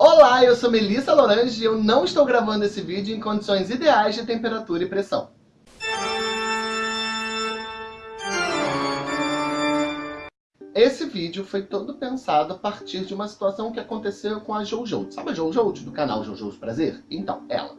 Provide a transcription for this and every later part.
Olá, eu sou Melissa Lorange e eu não estou gravando esse vídeo em condições ideais de temperatura e pressão. Esse vídeo foi todo pensado a partir de uma situação que aconteceu com a Jojo. Sabe a Jojo do canal Jojo's Prazer? Então, ela.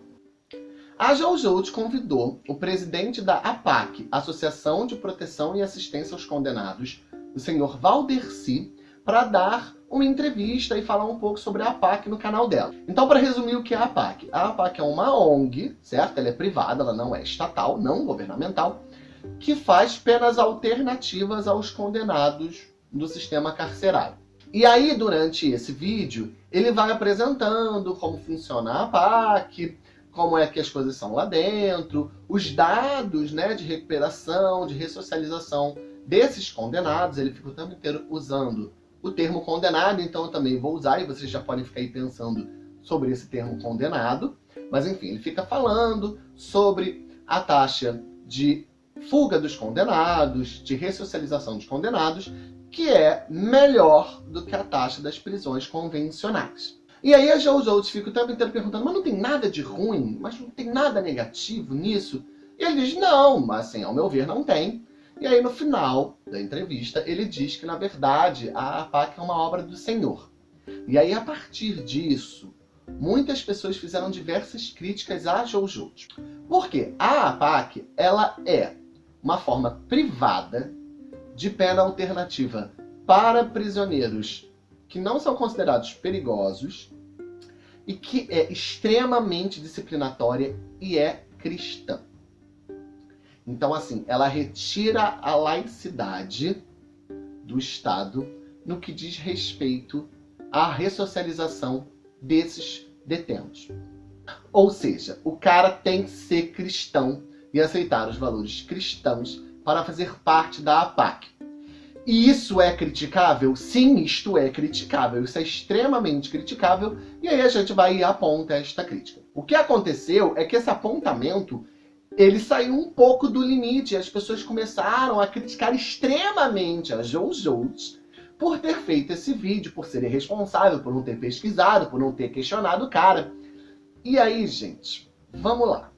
A Jojo convidou o presidente da APAC, Associação de Proteção e Assistência aos Condenados, o senhor Valderci, para dar uma entrevista e falar um pouco sobre a APAC no canal dela. Então, para resumir o que é a APAC. A APAC é uma ONG, certo? Ela é privada, ela não é estatal, não governamental, que faz penas alternativas aos condenados do sistema carcerário. E aí, durante esse vídeo, ele vai apresentando como funciona a APAC, como é que as coisas são lá dentro, os dados né, de recuperação, de ressocialização desses condenados, ele fica o tempo inteiro usando o termo condenado, então eu também vou usar, e vocês já podem ficar aí pensando sobre esse termo condenado, mas enfim, ele fica falando sobre a taxa de fuga dos condenados, de ressocialização dos condenados, que é melhor do que a taxa das prisões convencionais. E aí as outros ficam o tempo inteiro perguntando, mas não tem nada de ruim, mas não tem nada negativo nisso? E ele diz, não, mas assim, ao meu ver não tem. E aí no final da entrevista ele diz que na verdade a APAC é uma obra do Senhor. E aí a partir disso, muitas pessoas fizeram diversas críticas a Jojo. Por quê? A APAC, ela é uma forma privada de pena alternativa para prisioneiros que não são considerados perigosos e que é extremamente disciplinatória e é cristã. Então, assim, ela retira a laicidade do Estado no que diz respeito à ressocialização desses detentos. Ou seja, o cara tem que ser cristão e aceitar os valores cristãos para fazer parte da APAC. E isso é criticável? Sim, isto é criticável. Isso é extremamente criticável. E aí a gente vai e aponta esta crítica. O que aconteceu é que esse apontamento ele saiu um pouco do limite. As pessoas começaram a criticar extremamente a Jojo por ter feito esse vídeo, por ser irresponsável, por não ter pesquisado, por não ter questionado o cara. E aí, gente, vamos lá.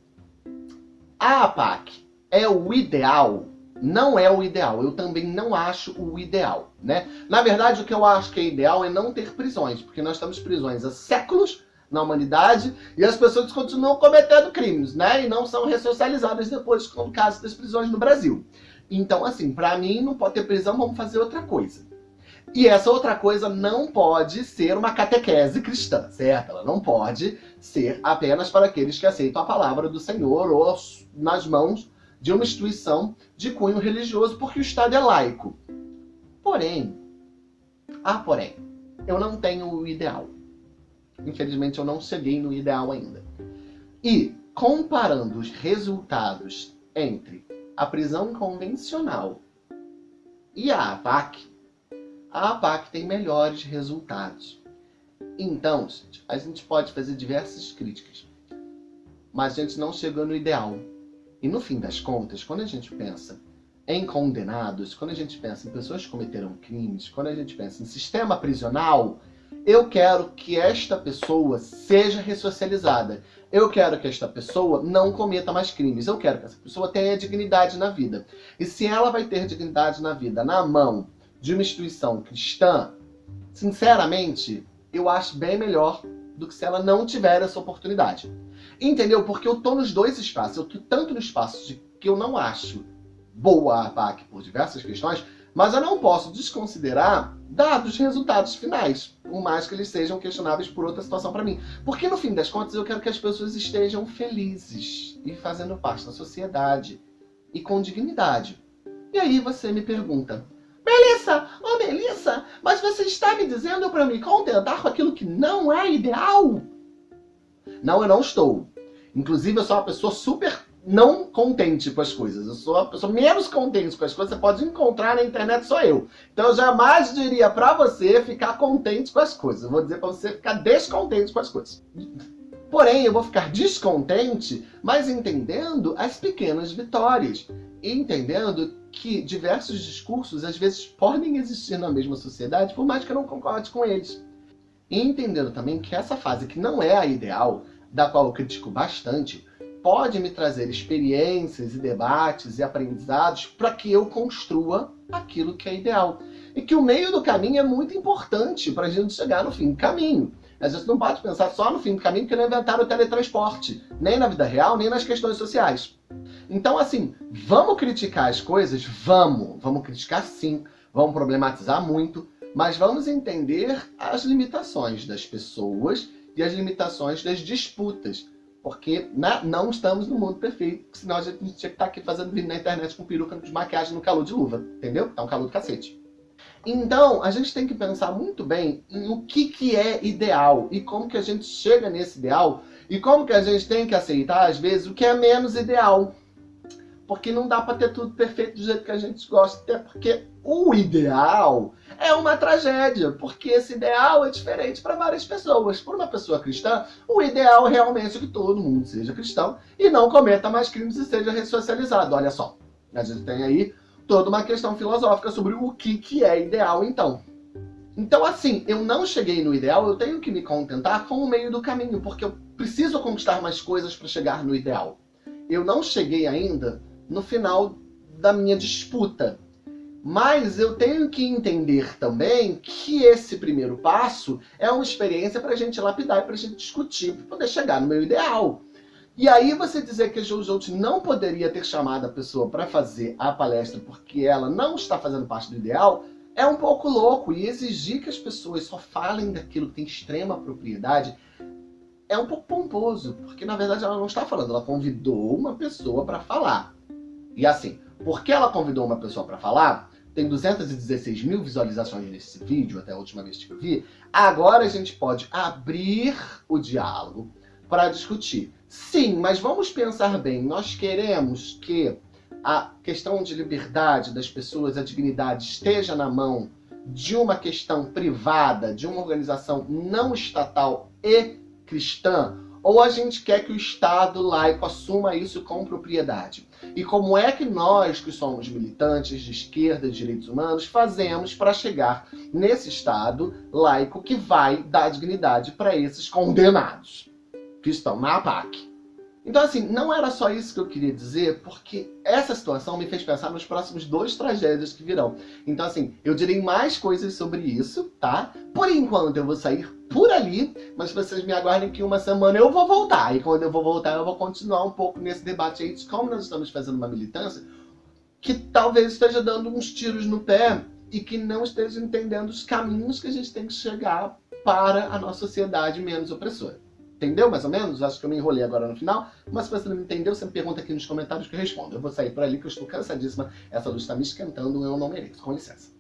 A APAC é o ideal não é o ideal. Eu também não acho o ideal, né? Na verdade, o que eu acho que é ideal é não ter prisões, porque nós temos prisões há séculos na humanidade e as pessoas continuam cometendo crimes, né? E não são ressocializadas depois, como caso das prisões no Brasil. Então, assim, para mim não pode ter prisão, vamos fazer outra coisa. E essa outra coisa não pode ser uma catequese cristã, certo? Ela não pode ser apenas para aqueles que aceitam a palavra do Senhor ou nas mãos de uma instituição de cunho religioso, porque o Estado é laico. Porém, ah, porém, eu não tenho o ideal. Infelizmente, eu não cheguei no ideal ainda. E, comparando os resultados entre a prisão convencional e a APAC, a APAC tem melhores resultados. Então, a gente pode fazer diversas críticas, mas a gente não chegou no ideal. E no fim das contas, quando a gente pensa em condenados, quando a gente pensa em pessoas que cometeram crimes, quando a gente pensa em sistema prisional, eu quero que esta pessoa seja ressocializada. Eu quero que esta pessoa não cometa mais crimes. Eu quero que essa pessoa tenha dignidade na vida. E se ela vai ter dignidade na vida na mão de uma instituição cristã, sinceramente, eu acho bem melhor do que se ela não tiver essa oportunidade. Entendeu? Porque eu tô nos dois espaços. Eu tô tanto no espaço de que eu não acho boa a PAC por diversas questões, mas eu não posso desconsiderar dados resultados finais, por mais que eles sejam questionáveis por outra situação para mim. Porque no fim das contas eu quero que as pessoas estejam felizes e fazendo parte da sociedade e com dignidade. E aí você me pergunta, Melissa, oh Melissa, mas você está me dizendo para me contentar com aquilo que não é ideal? Não, eu não estou. Inclusive, eu sou uma pessoa super não contente com as coisas. Eu sou a pessoa menos contente com as coisas. Você pode encontrar na internet só eu. Então eu jamais diria pra você ficar contente com as coisas. Eu vou dizer pra você ficar descontente com as coisas. Porém, eu vou ficar descontente, mas entendendo as pequenas vitórias. E entendendo que diversos discursos às vezes podem existir na mesma sociedade, por mais que eu não concorde com eles. E entendendo também que essa fase, que não é a ideal, da qual eu critico bastante, pode me trazer experiências e debates e aprendizados para que eu construa aquilo que é ideal. E que o meio do caminho é muito importante para a gente chegar no fim do caminho. A gente não pode pensar só no fim do caminho porque não inventaram o teletransporte, nem na vida real, nem nas questões sociais. Então, assim, vamos criticar as coisas? Vamos. Vamos criticar sim, vamos problematizar muito, mas vamos entender as limitações das pessoas e as limitações das disputas. Porque né, não estamos no mundo perfeito, senão a gente tinha que estar aqui fazendo vídeo na internet com peruca de maquiagem no calor de luva, entendeu? Tá um calor do cacete. Então, a gente tem que pensar muito bem em o que, que é ideal e como que a gente chega nesse ideal e como que a gente tem que aceitar, às vezes, o que é menos ideal. Porque não dá para ter tudo perfeito do jeito que a gente gosta, até porque o ideal é uma tragédia, porque esse ideal é diferente para várias pessoas. Por uma pessoa cristã, o ideal é realmente que todo mundo seja cristão e não cometa mais crimes e seja ressocializado. Olha só, a gente tem aí toda uma questão filosófica sobre o que, que é ideal, então. Então, assim, eu não cheguei no ideal, eu tenho que me contentar com o meio do caminho, porque eu preciso conquistar mais coisas para chegar no ideal. Eu não cheguei ainda no final da minha disputa. Mas eu tenho que entender também que esse primeiro passo é uma experiência para a gente lapidar e para a gente discutir, para poder chegar no meu ideal. E aí você dizer que a Jojo não poderia ter chamado a pessoa para fazer a palestra porque ela não está fazendo parte do ideal, é um pouco louco. E exigir que as pessoas só falem daquilo que tem extrema propriedade é um pouco pomposo, porque na verdade ela não está falando, ela convidou uma pessoa para falar. E assim, porque ela convidou uma pessoa para falar, tem 216 mil visualizações nesse vídeo, até a última vez que eu vi, agora a gente pode abrir o diálogo para discutir. Sim, mas vamos pensar bem, nós queremos que a questão de liberdade das pessoas, a dignidade, esteja na mão de uma questão privada, de uma organização não estatal e cristã, ou a gente quer que o Estado laico assuma isso com propriedade? E como é que nós, que somos militantes de esquerda e direitos humanos, fazemos para chegar nesse Estado laico que vai dar dignidade para esses condenados que estão na APAC? Então, assim, não era só isso que eu queria dizer, porque essa situação me fez pensar nos próximos dois tragédias que virão. Então, assim, eu direi mais coisas sobre isso, tá? Por enquanto, eu vou sair por ali, mas vocês me aguardem que uma semana eu vou voltar. E quando eu vou voltar, eu vou continuar um pouco nesse debate aí de como nós estamos fazendo uma militância que talvez esteja dando uns tiros no pé e que não esteja entendendo os caminhos que a gente tem que chegar para a nossa sociedade menos opressora. Entendeu mais ou menos? Acho que eu me enrolei agora no final. Mas se você não entendeu, você me pergunta aqui nos comentários que eu respondo. Eu vou sair por ali que eu estou cansadíssima. Essa luz está me esquentando, eu não mereço. Com licença.